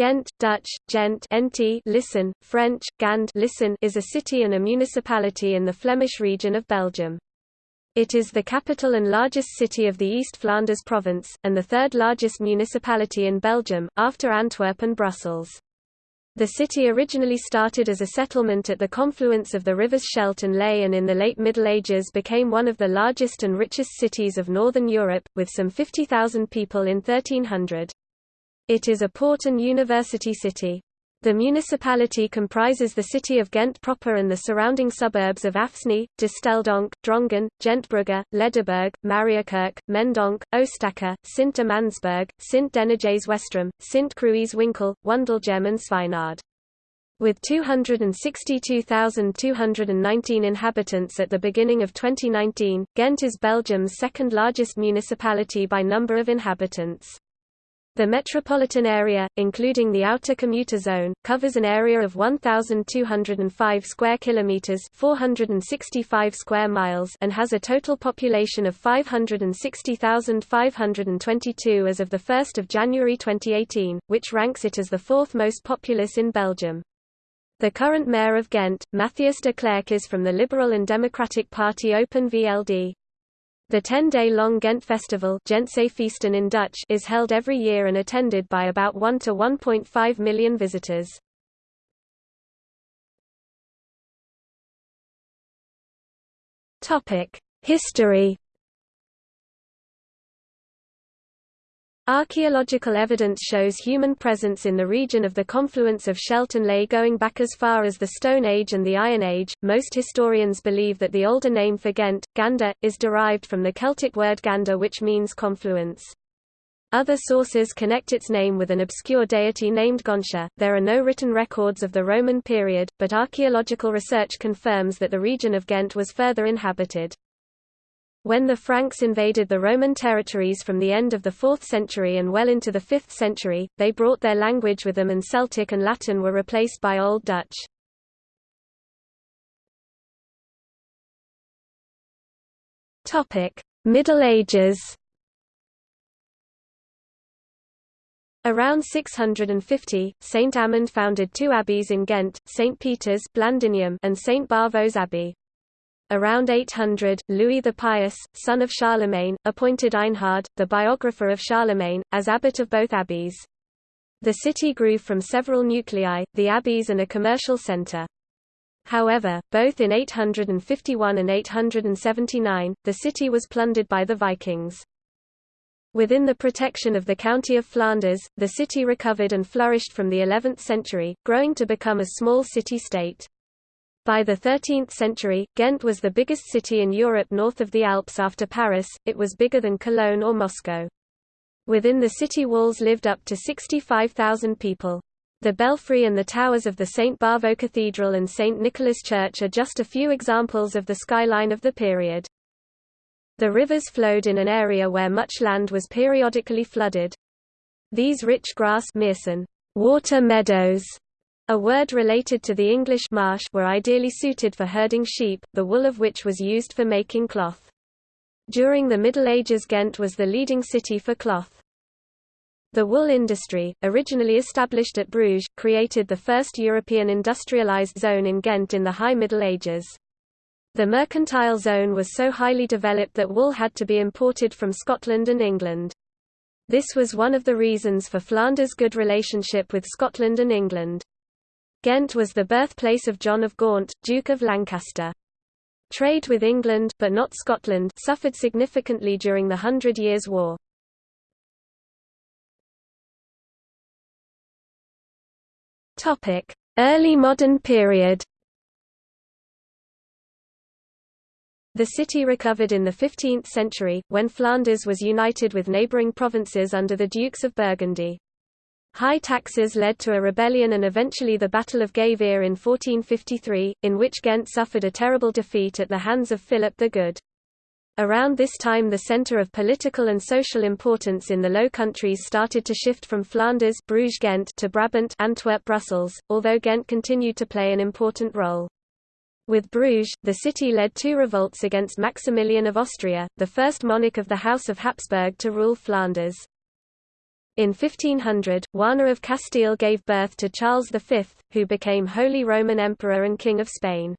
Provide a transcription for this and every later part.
Ghent, Dutch, Gent NT listen, French, Gand listen is a city and a municipality in the Flemish region of Belgium. It is the capital and largest city of the East Flanders province, and the third largest municipality in Belgium, after Antwerp and Brussels. The city originally started as a settlement at the confluence of the rivers Scheldt and Ley and in the late Middle Ages became one of the largest and richest cities of northern Europe, with some 50,000 people in 1300. It is a port and university city. The municipality comprises the city of Ghent proper and the surrounding suburbs of Afsnee, Desteldonk, Drongen, Gentbrugge, Ledeberg, Mariakerke, Mendonk, Oostakker, Sint-Amandsberg, Sint-Denijs-Westrem, Sint-Kruis-Winkel, Wondelgem and Zwijnaarde. With 262,219 inhabitants at the beginning of 2019, Ghent is Belgium's second largest municipality by number of inhabitants. The metropolitan area, including the outer commuter zone, covers an area of 1205 square kilometers, 465 square miles, and has a total population of 560,522 as of the 1st of January 2018, which ranks it as the fourth most populous in Belgium. The current mayor of Ghent, Matthias de Clercq is from the Liberal and Democratic Party Open VLD. The 10-day-long Ghent Festival in Dutch is held every year and attended by about 1 to 1.5 million visitors. History Archaeological evidence shows human presence in the region of the confluence of Scheldt and Ley going back as far as the Stone Age and the Iron Age. Most historians believe that the older name for Ghent, Ganda, is derived from the Celtic word Ganda which means confluence. Other sources connect its name with an obscure deity named Gontia. There are no written records of the Roman period, but archaeological research confirms that the region of Ghent was further inhabited. When the Franks invaded the Roman territories from the end of the 4th century and well into the 5th century, they brought their language with them and Celtic and Latin were replaced by Old Dutch. Middle Ages Around 650, Saint Amand founded two abbeys in Ghent, St. Peter's Blandinium and St. Bavo's Abbey. Around 800, Louis the Pious, son of Charlemagne, appointed Einhard, the biographer of Charlemagne, as abbot of both abbeys. The city grew from several nuclei, the abbeys and a commercial centre. However, both in 851 and 879, the city was plundered by the Vikings. Within the protection of the county of Flanders, the city recovered and flourished from the 11th century, growing to become a small city-state. By the 13th century, Ghent was the biggest city in Europe north of the Alps after Paris, it was bigger than Cologne or Moscow. Within the city walls lived up to 65,000 people. The belfry and the towers of the St. Bavo Cathedral and St. Nicholas Church are just a few examples of the skyline of the period. The rivers flowed in an area where much land was periodically flooded. These rich grass water meadows a word related to the English marsh were ideally suited for herding sheep, the wool of which was used for making cloth. During the Middle Ages Ghent was the leading city for cloth. The wool industry, originally established at Bruges, created the first European industrialized zone in Ghent in the High Middle Ages. The mercantile zone was so highly developed that wool had to be imported from Scotland and England. This was one of the reasons for Flanders' good relationship with Scotland and England. Ghent was the birthplace of John of Gaunt, Duke of Lancaster. Trade with England but not Scotland suffered significantly during the Hundred Years' War. Early modern period. The city recovered in the 15th century, when Flanders was united with neighbouring provinces under the Dukes of Burgundy. High taxes led to a rebellion and eventually the Battle of Gavere in 1453, in which Ghent suffered a terrible defeat at the hands of Philip the Good. Around this time the centre of political and social importance in the Low Countries started to shift from Flanders Bruges Ghent to Brabant Antwerp Brussels, although Ghent continued to play an important role. With Bruges, the city led two revolts against Maximilian of Austria, the first monarch of the House of Habsburg to rule Flanders. In 1500, Juana of Castile gave birth to Charles V, who became Holy Roman Emperor and King of Spain.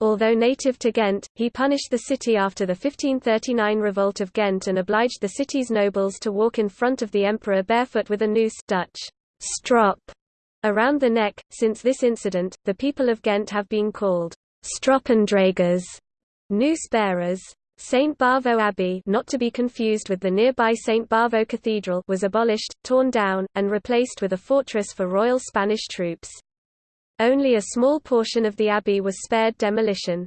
Although native to Ghent, he punished the city after the 1539 revolt of Ghent and obliged the city's nobles to walk in front of the emperor barefoot with a noose Dutch strop around the neck. Since this incident, the people of Ghent have been called Stroppendragers, noose bearers. St. Bavo Abbey not to be confused with the nearby St. Bavo Cathedral was abolished, torn down, and replaced with a fortress for Royal Spanish troops. Only a small portion of the abbey was spared demolition.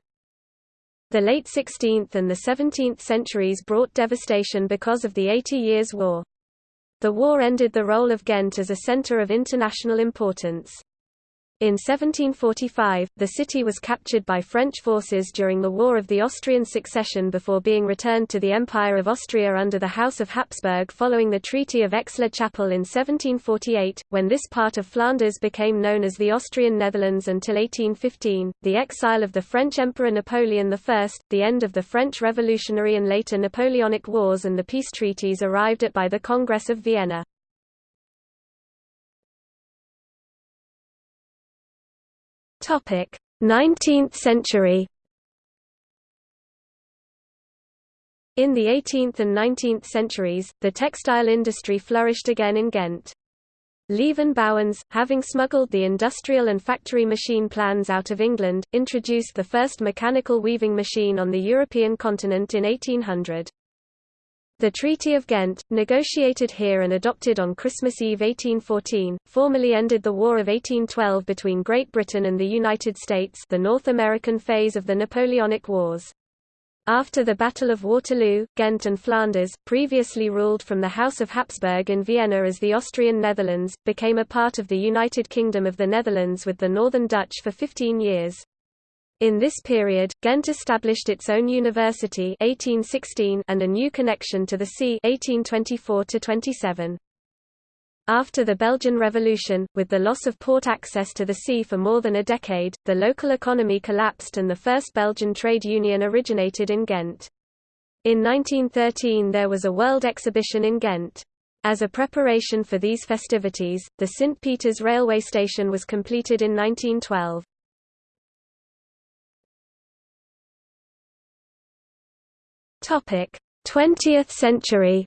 The late 16th and the 17th centuries brought devastation because of the Eighty Years' War. The war ended the role of Ghent as a centre of international importance. In 1745, the city was captured by French forces during the War of the Austrian Succession before being returned to the Empire of Austria under the House of Habsburg following the Treaty of Aix-la-Chapelle in 1748, when this part of Flanders became known as the Austrian Netherlands until 1815, the exile of the French Emperor Napoleon I, the end of the French Revolutionary and later Napoleonic Wars and the peace treaties arrived at by the Congress of Vienna. Topic: 19th century. In the 18th and 19th centuries, the textile industry flourished again in Ghent. Lieven Bauwens, having smuggled the industrial and factory machine plans out of England, introduced the first mechanical weaving machine on the European continent in 1800. The Treaty of Ghent, negotiated here and adopted on Christmas Eve 1814, formally ended the War of 1812 between Great Britain and the United States the North American phase of the Napoleonic Wars. After the Battle of Waterloo, Ghent and Flanders, previously ruled from the House of Habsburg in Vienna as the Austrian Netherlands, became a part of the United Kingdom of the Netherlands with the Northern Dutch for 15 years. In this period, Ghent established its own university 1816 and a new connection to the sea 1824 -27. After the Belgian Revolution, with the loss of port access to the sea for more than a decade, the local economy collapsed and the first Belgian trade union originated in Ghent. In 1913 there was a world exhibition in Ghent. As a preparation for these festivities, the St. Peter's railway station was completed in 1912. Topic: 20th century.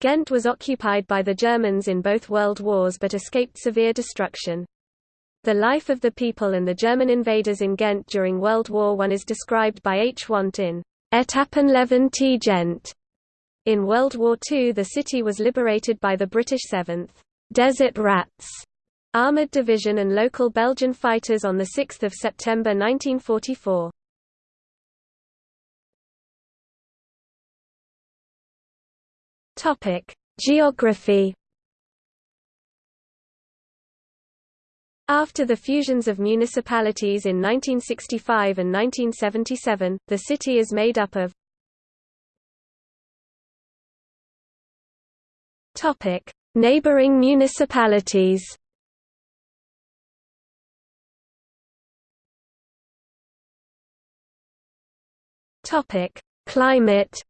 Ghent was occupied by the Germans in both world wars but escaped severe destruction. The life of the people and the German invaders in Ghent during World War I is described by H. Want in Etappenleven te Gent. In World War II the city was liberated by the British 7th Desert Rats Armoured Division and local Belgian fighters on 6 September 1944. Topic: Geography. After the fusions of municipalities in 1965 and 1977, the city is made up of Topic: Neighboring municipalities. Topic: Climate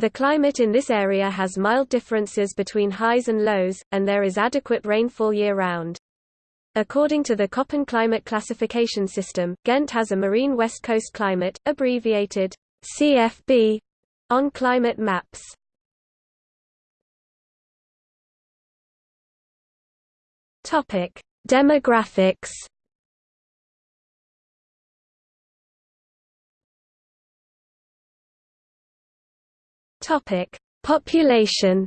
The climate in this area has mild differences between highs and lows, and there is adequate rainfall year-round. According to the Köppen climate classification system, Ghent has a marine west coast climate, abbreviated CFB, on climate maps. Demographics Topic: Population.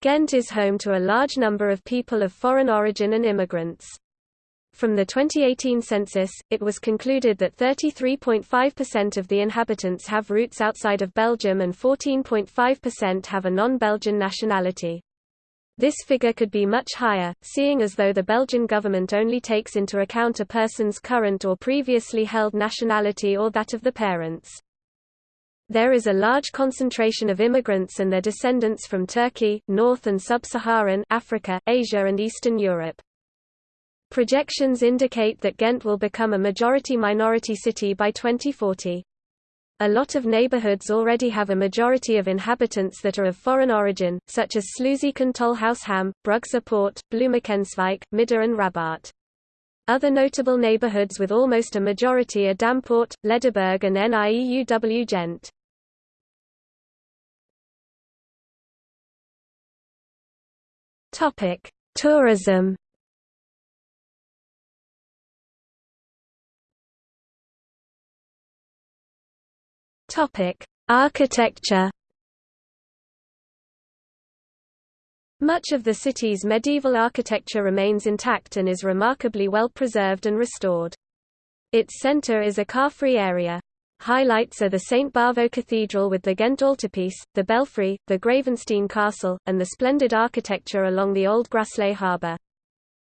Ghent is home to a large number of people of foreign origin and immigrants. From the 2018 census, it was concluded that 33.5% of the inhabitants have roots outside of Belgium and 14.5% have a non-Belgian nationality. This figure could be much higher, seeing as though the Belgian government only takes into account a person's current or previously held nationality or that of the parents. There is a large concentration of immigrants and their descendants from Turkey, North and Sub-Saharan Africa, Asia and Eastern Europe. Projections indicate that Ghent will become a majority-minority city by 2040. A lot of neighborhoods already have a majority of inhabitants that are of foreign origin, such as Sluiskil Tolhuisham, Brugse Poort, Bloemekenswijk, Midden and Rabot. Other notable neighborhoods with almost a majority are Dampoort, Ledeberg and NIEUW Gent. Tourism Topic: Architecture. Much of the city's medieval architecture remains intact and is remarkably well preserved and restored. Its centre is a car-free area. Highlights are the St. Bavo Cathedral with the Ghent altarpiece, the belfry, the Gravensteen Castle, and the splendid architecture along the Old Graslei harbour.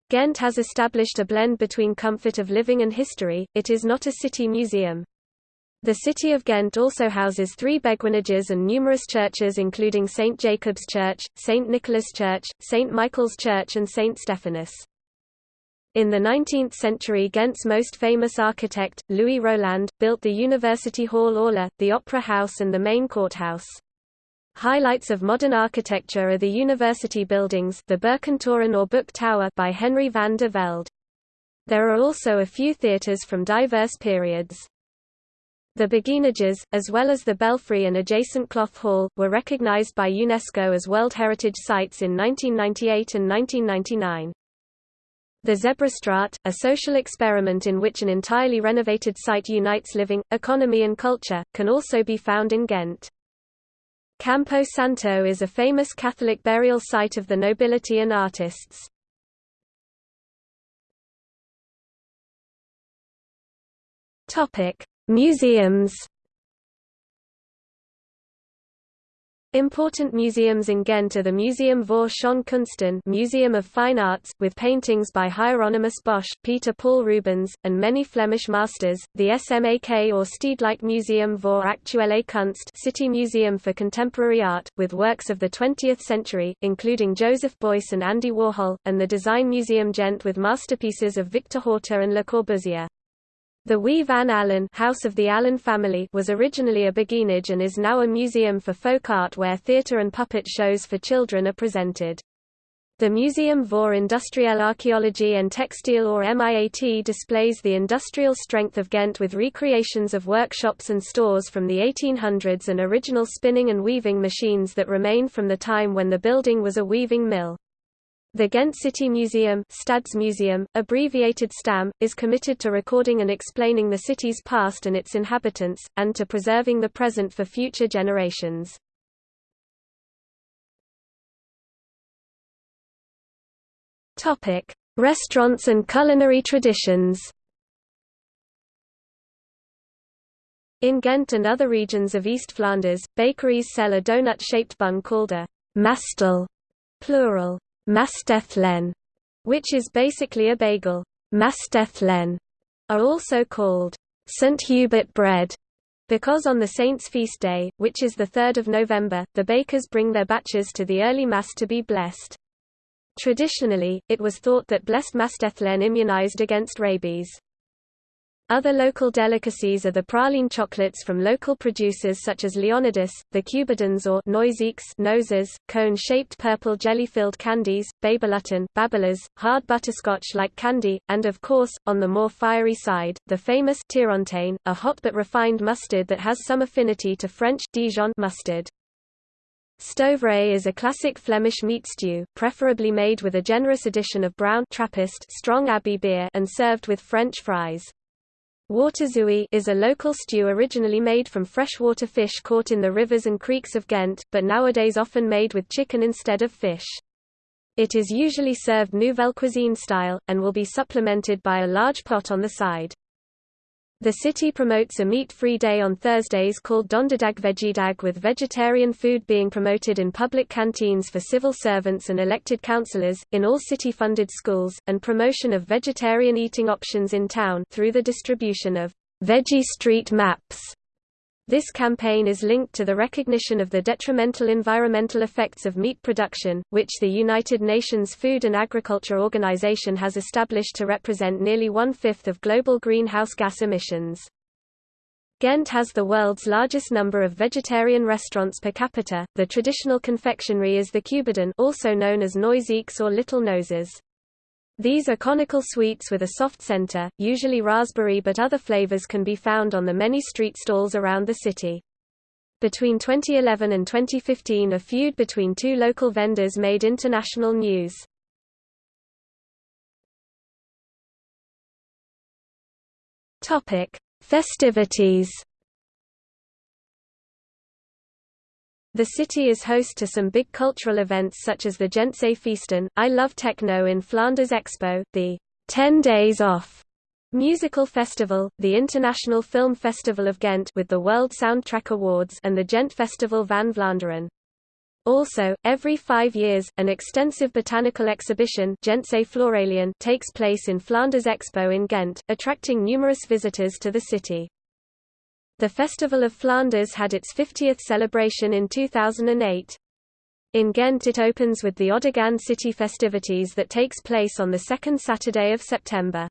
Ghent has established a blend between comfort of living and history, it is not a city museum. The city of Ghent also houses three beguinages and numerous churches including St. Jacob's Church, St. Nicholas Church, St. Michael's Church and St. Stephanus. In the 19th century Ghent's most famous architect, Louis Roelandt, built the University Hall Aula, the Opera House and the main courthouse. Highlights of modern architecture are the university buildings the Boekentoren or Book Tower by Henry van der Velde. There are also a few theatres from diverse periods. The beguinages, as well as the belfry and adjacent cloth hall, were recognized by UNESCO as World Heritage Sites in 1998 and 1999. The Zebrastraat, a social experiment in which an entirely renovated site unites living, economy and culture, can also be found in Ghent. Campo Santo is a famous Catholic burial site of the nobility and artists. Topic: Museums Important museums in Ghent are the Museum voor Schone Kunsten Museum of Fine Arts, with paintings by Hieronymus Bosch, Peter Paul Rubens, and many Flemish masters, the SMAK or Stedelijk Museum voor Actuele Kunst City Museum for Contemporary Art, with works of the 20th century, including Joseph Beuys and Andy Warhol, and the Design Museum Gent with masterpieces of Victor Horta and Le Corbusier. The Huis van Alijn House of the Alijn family was originally a beguinage and is now a museum for folk art where theatre and puppet shows for children are presented. The Museum voor Industriële Archaeology and Textile or MIAT displays the industrial strength of Ghent with recreations of workshops and stores from the 1800s and original spinning and weaving machines that remain from the time when the building was a weaving mill. The Ghent City Museum, Stadsmuseum, abbreviated STAM, is committed to recording and explaining the city's past and its inhabitants, and to preserving the present for future generations. Topic: Restaurants and culinary traditions. In Ghent and other regions of East Flanders, bakeries sell a donut-shaped bun called a mastel, plural, Mastellen, which is basically a bagel. Mastellen are also called St. Hubert bread because on the saint's feast day, which is the 3rd of November, the bakers bring their batches to the early Mass to be blessed. Traditionally, it was thought that blessed Mastellen immunized against rabies. Other local delicacies are the praline chocolates from local producers such as Leonidas, the Cuberdons or Neuzekes noses, cone-shaped purple jelly-filled candies, Babelutten, Babelas, hard butterscotch-like candy, and of course, on the more fiery side, the famous Tierenteyn, a hot but refined mustard that has some affinity to French Dijon mustard. Stoverij is a classic Flemish meat stew, preferably made with a generous addition of brown Trappist strong Abbey beer and served with French fries. Waterzooi is a local stew originally made from freshwater fish caught in the rivers and creeks of Ghent, but nowadays often made with chicken instead of fish. It is usually served nouvelle cuisine style, and will be supplemented by a large pot on the side. The city promotes a meat-free day on Thursdays called Donderdag Veggiedag with vegetarian food being promoted in public canteens for civil servants and elected councillors, in all city-funded schools, and promotion of vegetarian eating options in town through the distribution of Veggie Street Maps This campaign is linked to the recognition of the detrimental environmental effects of meat production, which the United Nations Food and Agriculture Organization has established to represent nearly one-fifth of global greenhouse gas emissions. Ghent has the world's largest number of vegetarian restaurants per capita. The traditional confectionery is the Cuberdon, also known as Neuzekes or Little Noses. These are conical sweets with a soft center, usually raspberry but other flavors can be found on the many street stalls around the city. Between 2011 and 2015 a feud between two local vendors made international news. Festivities The city is host to some big cultural events such as the Gentse Feesten, I Love Techno in Flanders Expo, the 10 Days Off musical festival, the International Film Festival of Ghent with the World Soundtrack Awards and the Gent Festival van Vlaanderen. Also, every five years, an extensive botanical exhibition Gentse takes place in Flanders Expo in Ghent, attracting numerous visitors to the city. The Festival of Flanders had its 50th celebration in 2008. In Ghent it opens with the OdeGand City festivities that takes place on the second Saturday of September.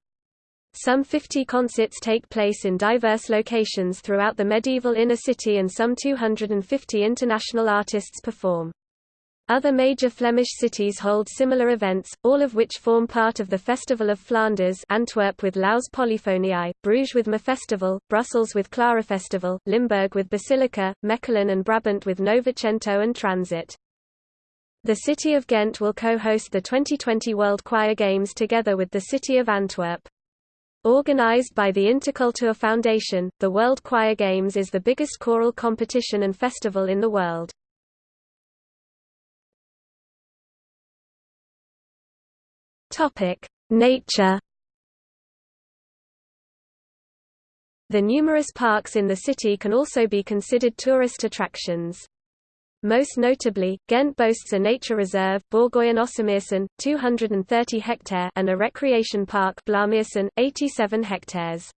Some 50 concerts take place in diverse locations throughout the medieval inner city and some 250 international artists perform. Other major Flemish cities hold similar events, all of which form part of the Festival of Flanders Antwerp with Laus Polyphoniae, Bruges with Mefestival, Brussels with Klarafestival, Limburg with Basilica, Mechelen and Brabant with Novecento and Transit. The city of Ghent will co-host the 2020 World Choir Games together with the city of Antwerp. Organized by the Interkultur Foundation, the World Choir Games is the biggest choral competition and festival in the world. Topic: Nature. The numerous parks in the city can also be considered tourist attractions. Most notably, Ghent boasts a nature reserve Bourgoyen Ossemeersen, 230 hectare and a recreation park Blaarmeersen, 87 hectares.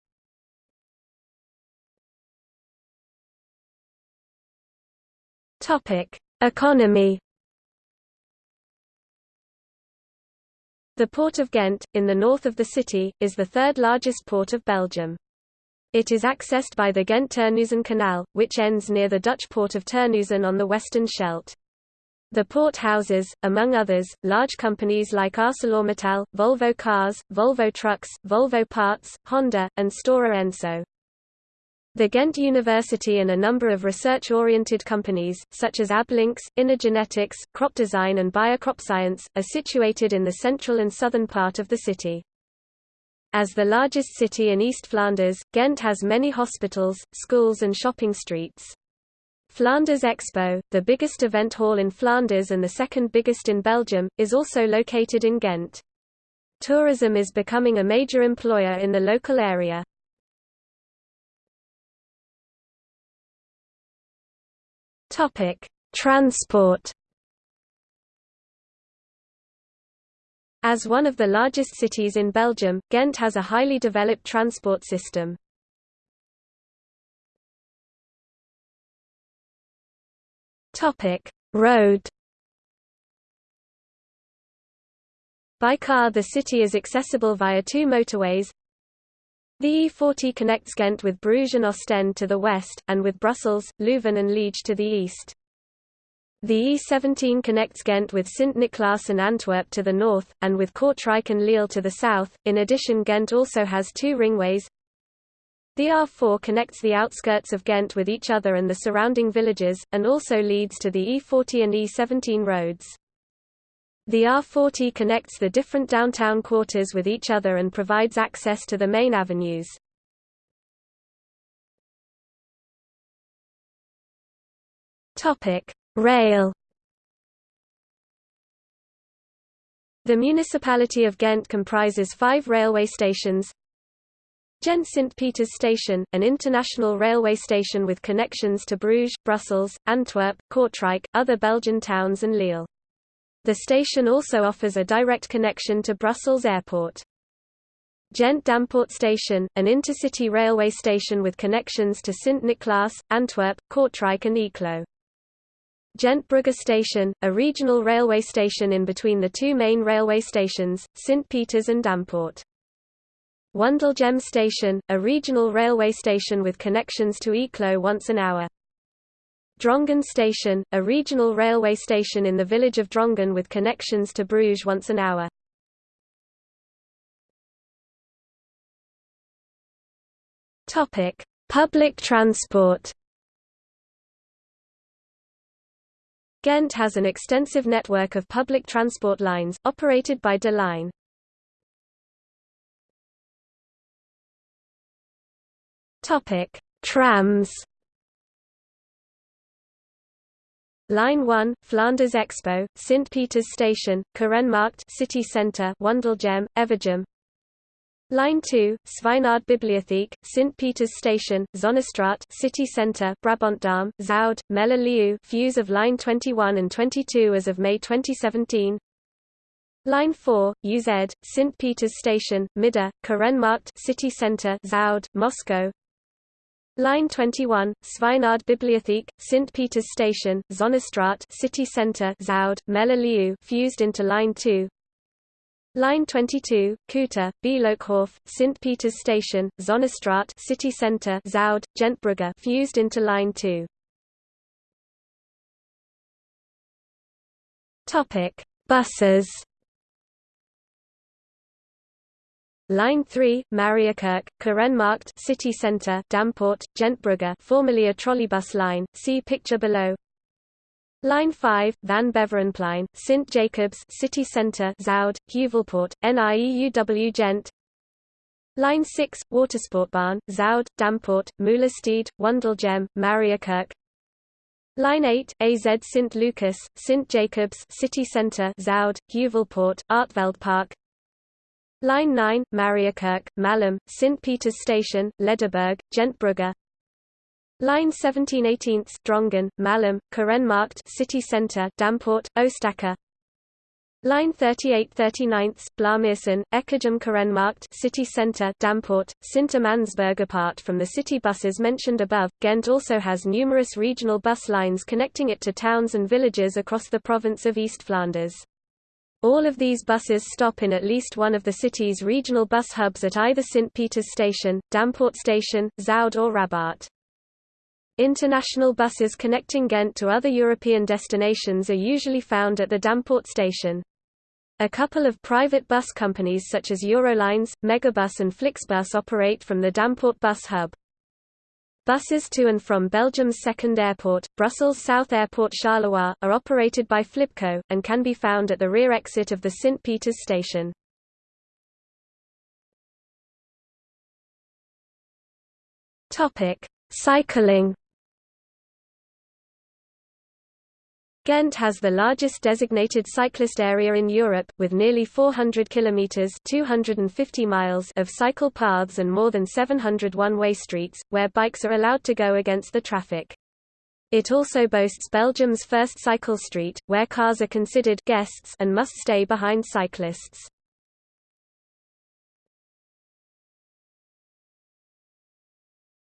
Topic: Economy The Port of Ghent, in the north of the city, is the third largest port of Belgium. It is accessed by the Ghent-Terneuzen Canal, which ends near the Dutch port of Terneuzen on the western Scheldt. The port houses, among others, large companies like ArcelorMittal, Volvo Cars, Volvo Trucks, Volvo Parts, Honda, and Stora Enso. The Ghent University and a number of research-oriented companies, such as Ablynx, Innogenetics, Crop Design and Biocrop Science, are situated in the central and southern part of the city. As the largest city in East Flanders, Ghent has many hospitals, schools and shopping streets. Flanders Expo, the biggest event hall in Flanders and the second biggest in Belgium, is also located in Ghent. Tourism is becoming a major employer in the local area. Topic: Transport. As one of the largest cities in Belgium, Ghent has a highly developed transport system. Topic: Road. By car the city is accessible via two motorways, the E40 connects Ghent with Bruges and Ostend to the west, and with Brussels, Leuven and Liege to the east. The E17 connects Ghent with Sint-Niklaas and Antwerp to the north, and with Kortrijk and Lille to the south. In addition Ghent also has two ringways. The R4 connects the outskirts of Ghent with each other and the surrounding villages, and also leads to the E40 and E17 roads. The R40 connects the different downtown quarters with each other and provides access to the main avenues. Rail. The municipality of Ghent comprises five railway stations. Ghent St. Peter's Station, an international railway station with connections to Bruges, Brussels, Antwerp, Kortrijk, other Belgian towns and Lille. The station also offers a direct connection to Brussels Airport. Gent Dampoort Station, an intercity railway station with connections to Sint-Niklaas, Antwerp, Kortrijk and Eeklo. Gent Brugge Station, a regional railway station in between the two main railway stations, St. Peters and Dampoort. Wondelgem Station, a regional railway station with connections to Eeklo once an hour. Drongen Station, a regional railway station in the village of Drongen with connections to Bruges once an hour. Topic: Public transport. Ghent has an extensive network of public transport lines, operated by De Lijn. Topic: Trams. Line 1, Flanders Expo, St. Peter's Station, Korenmarkt City Centre, Wondelgem, Evergem. Line 2, Zwijnaarde Bibliotheek, St. Peter's Station, Zonnestraat City Centre, Brabantdam, Zuid, Melle fuse of Line 21 and 22 as of May 2017. Line 4, UZ, St. Peter's Station, Midden, Korenmarkt City Centre, Zuid, Moscou. Line 21, Zwijnaarde Bibliotheek, St. Peter's Station, Zonnestraat City Centre Zuid, Melle fused into Line 2 Line 22, Kuta, Beelookhof, St. Peter's Station, Zonnestraat City Centre Zuid, Gentbrugge fused into Line 2 Topic: Buses Line 3, Mariakerke, Korenmarkt City Centre, Dampoort, Gentbrugge formerly a trolleybus line, see picture below. Line 5, Van Beverenplein, St. Jacobs City Centre, Zuid, Heuvelpoort, NIEUW Gent. Line 6, Watersportbaan, Zuid, Dampoort, Moelesteed, Wondelgem, Mariakerke. Line 8, AZ St. Lucas, St. Jacobs City Centre, Zuid, Heuvelpoort, Artveldpark. Line 9, Mariakerke, Malem, St. Peter's Station, Ledeberg, Gentbrugge. Line 17 18 Drongen, Malem, Korenmarkt City Centre, Dampoort, Oostakker. Line 38 39 Blaarmeersen, Ekkergem Kerenmarkt City Centre, Dampoort, Sint-Amandsberg Apart from the city buses mentioned above, Ghent also has numerous regional bus lines connecting it to towns and villages across the province of East Flanders. All of these buses stop in at least one of the city's regional bus hubs at either St. Peter's Station, Dampoort Station, Zuid or Rabot. International buses connecting Ghent to other European destinations are usually found at the Dampoort station. A couple of private bus companies such as Eurolines, Megabus and Flixbus operate from the Dampoort bus hub. Buses to and from Belgium's second airport, Brussels South Airport Charleroi, are operated by Flibco, and can be found at the rear exit of the St. Peter's station. Cycling Ghent has the largest designated cyclist area in Europe, with nearly 400 kilometers (250 miles) of cycle paths and more than 700 one-way streets, where bikes are allowed to go against the traffic. It also boasts Belgium's first cycle street, where cars are considered guests and must stay behind cyclists.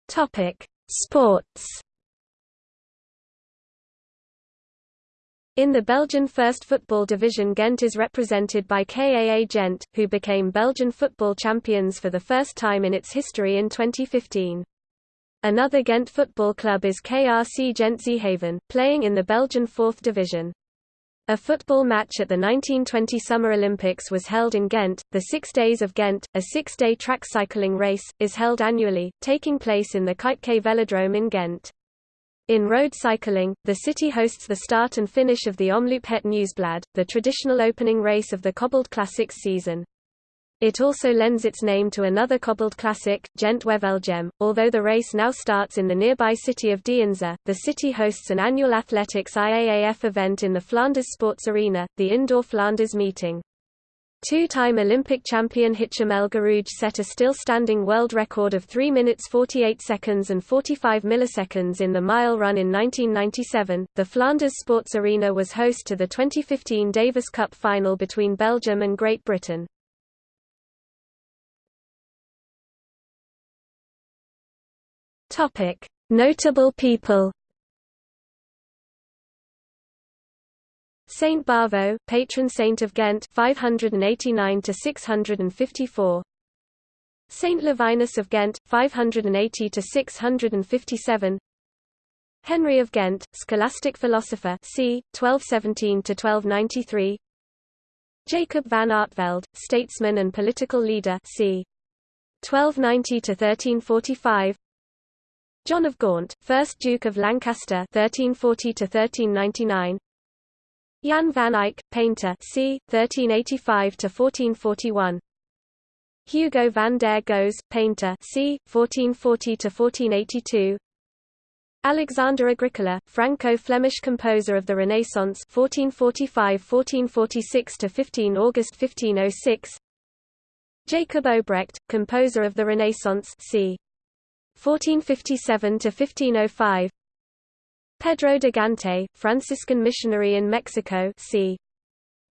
Topic: Sports. In the Belgian First Football Division Ghent is represented by KAA Gent, who became Belgian football champions for the first time in its history in 2015. Another Ghent football club is KRC Gent Zeehaven, playing in the Belgian Fourth Division. A football match at the 1920 Summer Olympics was held in Ghent. The Six Days of Ghent, a six-day track cycling race, is held annually, taking place in the Kuipke Velodrome in Ghent. In road cycling, the city hosts the start and finish of the Omloop Het Nieuwsblad, the traditional opening race of the Cobbled Classics season. It also lends its name to another cobbled classic, Gent Wevelgem. Although the race now starts in the nearby city of Deinze, the city hosts an annual athletics IAAF event in the Flanders Sports Arena, the indoor Flanders meeting. Two-time Olympic champion Hicham El Guerrouj set a still-standing world record of 3 minutes 48 seconds and 45 milliseconds in the mile run in 1997. The Flanders Sports Arena was host to the 2015 Davis Cup final between Belgium and Great Britain. Topic: Notable people Saint Bavo, patron saint of Ghent, 589 to 654. Saint Levinus of Ghent, 580 to 657. Henry of Ghent, scholastic philosopher, c. 1217 to 1293. Jacob van Artevelde, statesman and political leader, c. 1290 to 1345. John of Gaunt, 1st Duke of Lancaster 1340 to 1399. Jan van Eyck, painter, c. 1385 to 1441. Hugo van der Goes, painter, c. 1440 to 1482. Alexander Agricola, Franco-Flemish composer of the Renaissance 1445–1446 to 15 August 1506. Jacob Obrecht, composer of the Renaissance c. 1457 to 1505. Pedro de Gante, Franciscan missionary in Mexico, c.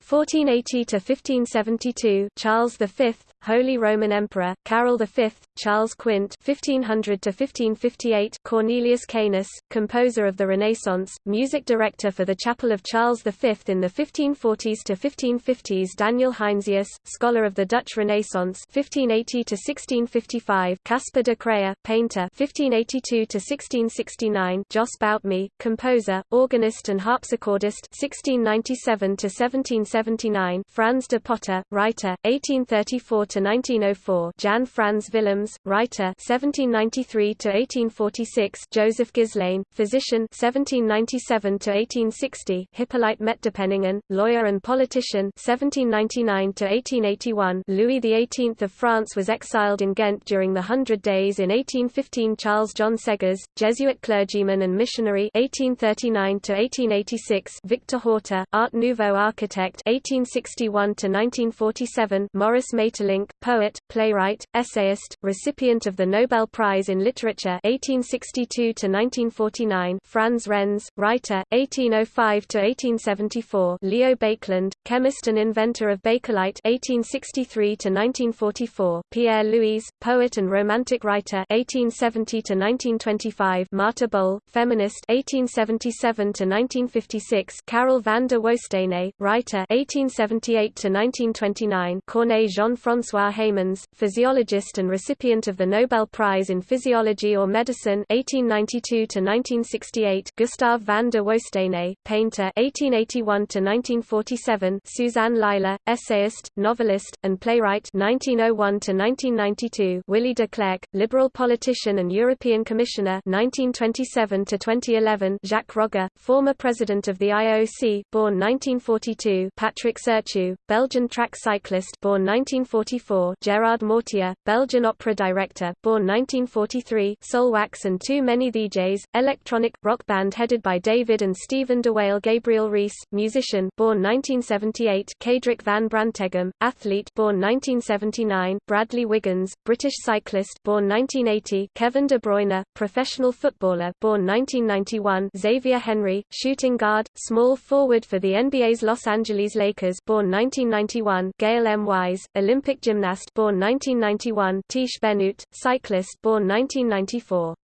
1480 to 1572. Charles V, Holy Roman Emperor, Karel V, Charles Quint 1500 to 1558, Cornelius Canis, composer of the Renaissance, music director for the Chapel of Charles V in the 1540s to 1550s. Daniel Heinsius, scholar of the Dutch Renaissance 1580 to 1655, Caspar de Craye, painter 1582 to 1669, Jos Boutmy, composer, organist and harpsichordist 1697 to 1779, Frans de Potter, writer 1834 to 1904, Jan Frans Willems, writer 1793 to 1846, Joseph Guislain, physician 1797 to 1860, Hippolyte Metdepenningen, lawyer and politician 1799 to 1881, Louis XVIII of France was exiled in Ghent during the Hundred Days in 1815. Charles John Seghers, Jesuit clergyman and missionary 1839 to 1886, Victor Horta, Art Nouveau architect 1861 to 1947, Maurice Maeterlinck, poet, playwright, essayist, recipient of the Nobel Prize in Literature 1862–1949 Frans Rens, writer, 1805–1874 Leo Baekeland, chemist and inventor of Bakelite 1863–1944 Pierre Louys, poet and romantic writer 1870–1925 Martha Boll, feminist 1877–1956 Karel van der Woestijne, writer 1878–1929 Corneille Jean-François François Heymans, physiologist and recipient of the Nobel Prize in Physiology or Medicine 1892–1968 Gustav van der Woestijne, painter 1881–1947 Suzanne Lilar, essayist, novelist, and playwright 1901–1992 Willy de Clercq, liberal politician and European Commissioner 1927–2011 Jacques Rogge, former president of the IOC, born 1942 Patrick Sercu, Belgian track cyclist born 1944 1944 Gerard Mortier, Belgian opera director, born 1943 Soulwax and Too Many DJs, electronic, rock band headed by David and Stephen de Wael Gabriel Rios, musician born 1978 Cedric van Branteghem, athlete born 1979 Bradley Wiggins, British cyclist born 1980 Kevin De Bruyne, professional footballer born 1991 Xavier Henry, shooting guard, small forward for the NBA's Los Angeles Lakers born 1991 Gail M. Wise, Olympic gymnast born 1991, Tiesj Benoot, cyclist born 1994.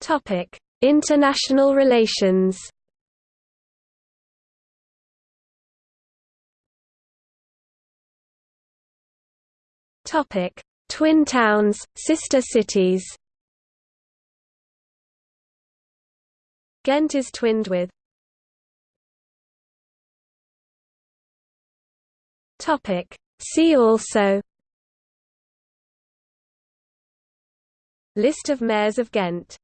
Topic: International relations. Topic: Twin towns, sister cities. Ghent is twinned with Topic. See also List of mayors of Ghent